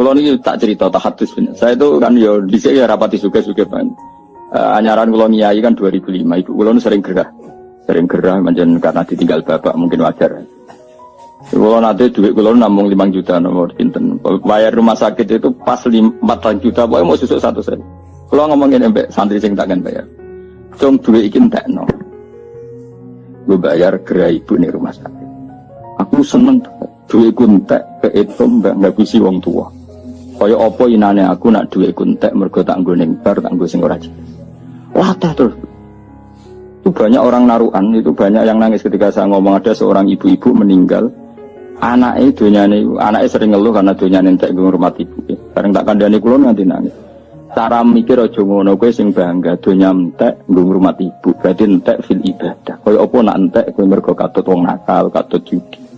Kalau ini tak cerita tak hadis Saya itu kan yo di sini ya rapati suka-suka kan. Uh, anyaran kalau nyai kan 2005. Ibu kalau sering gerah, sering gerah macam karena ditinggal bapak mungkin wajar. Kalau nanti duit kalau namung 5 juta nomor pinten. Bayar rumah sakit itu pas 4 juta, pokoknya mau susuk satu sen. Kalau ngomongin embek santri sing takkan bayar. Cung duit ikin tak no. Gue bayar gerai ibu nih rumah sakit. Aku seneng duit kuntek ke itu mbak nggak bisa wong tua. Kaya apa inane aku nak duit kuntek mergo tak nggo ning bar tak nggo sing ora Wah terus. Itu banyak orang naruhan, itu banyak yang nangis ketika saya ngomong ada seorang ibu-ibu meninggal. Anaknya dunyane anaknya sering ngeluh karena dunyane entek ngurmat ibu. Bareng tak kandhani kula nganti nangis. Cara mikir aja ngono kowe sing bangga donya entek nggo ngurmat ibu berarti entek fil ibadah. Kaya apa nak entek kowe mergo katut wong nakal katut judi